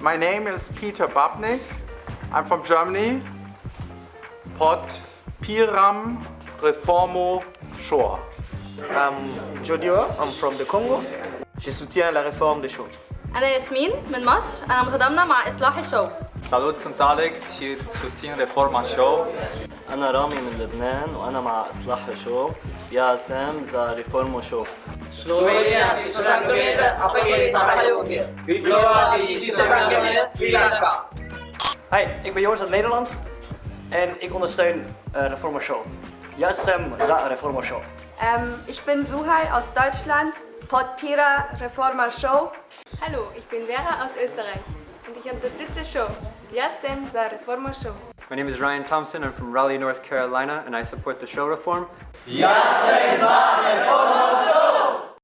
My name is Peter Babnik. I'm from Germany. Pod Piram Reformo Shore. I'm Jodio, I'm from the Congo. Je soutiens la réforme des choses. أنا ياسمين من مصر أنا متضامنة مع إصلاح الشو Salut, sunt Alex și susțin Reforma Show. أنا رامي من لبنان وأنا مع إصلاح شو يا سام ذا ريفورمو شو Slovenia si sociálně apeluje zahajově. Vyplývá si sociálně Sri Lanka. Hi, ik ben Joris uit Nederland en ik ondersteun uh, Reforma Show. Ja, Sam, za Reforma Show. Ähm, ich bin Suhai aus Deutschland, Podpira Reforma Show. Hallo, ich bin Vera aus Österreich Und ich unterstütze Show. Jasem za Reforma Show. My name is Ryan Thompson. I'm from Raleigh, North Carolina, and I support the show reform. Jasem za